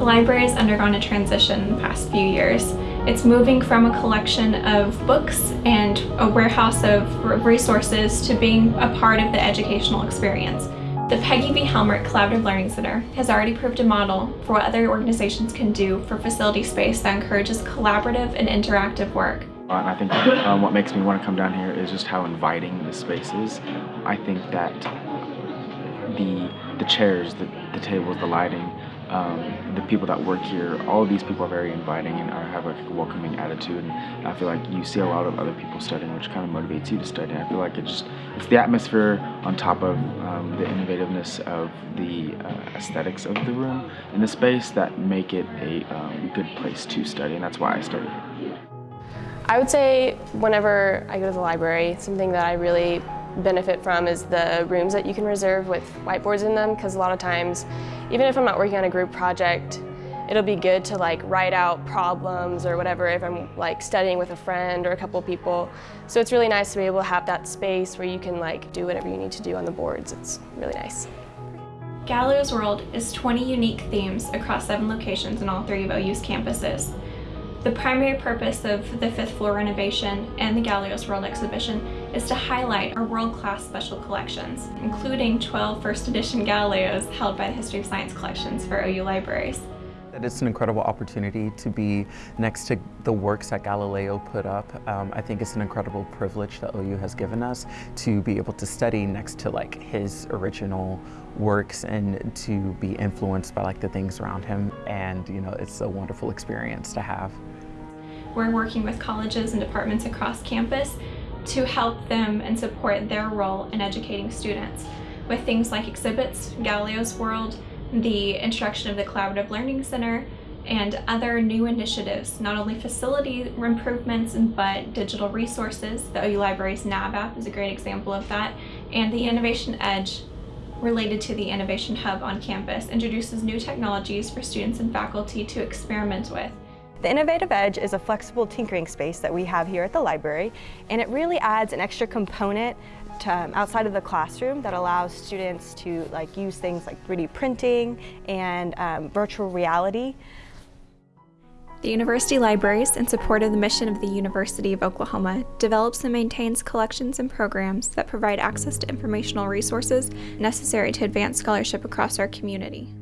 The library has undergone a transition in the past few years. It's moving from a collection of books and a warehouse of resources to being a part of the educational experience. The Peggy V. Helmerich Collaborative Learning Center has already proved a model for what other organizations can do for facility space that encourages collaborative and interactive work. And I think um, what makes me want to come down here is just how inviting the space is. I think that the the chairs, the, the tables, the lighting, um, the people that work here, all of these people are very inviting and are, have a welcoming attitude. And I feel like you see a lot of other people studying, which kind of motivates you to study. I feel like just it's the atmosphere on top of um, the innovativeness of the uh, aesthetics of the room and the space that make it a um, good place to study, and that's why I here. I would say whenever I go to the library, something that I really benefit from is the rooms that you can reserve with whiteboards in them because a lot of times, even if I'm not working on a group project, it'll be good to like write out problems or whatever if I'm like studying with a friend or a couple people. So it's really nice to be able to have that space where you can like do whatever you need to do on the boards. It's really nice. Galileo's World is 20 unique themes across seven locations in all three of OU's campuses. The primary purpose of the fifth floor renovation and the Galileo's World exhibition is to highlight our world-class special collections, including 12 first edition Galileos held by the History of Science collections for OU libraries. It's an incredible opportunity to be next to the works that Galileo put up. Um, I think it's an incredible privilege that OU has given us to be able to study next to like his original works and to be influenced by like the things around him and you know it's a wonderful experience to have. We're working with colleges and departments across campus to help them and support their role in educating students with things like exhibits, Galileo's World, the introduction of the Collaborative Learning Center, and other new initiatives, not only facility improvements, but digital resources. The OU Libraries NAB app is a great example of that, and the Innovation Edge related to the Innovation Hub on campus introduces new technologies for students and faculty to experiment with. The Innovative Edge is a flexible tinkering space that we have here at the library and it really adds an extra component um, outside of the classroom that allows students to like use things like 3D printing and um, virtual reality. The University Libraries, in support of the mission of the University of Oklahoma, develops and maintains collections and programs that provide access to informational resources necessary to advance scholarship across our community.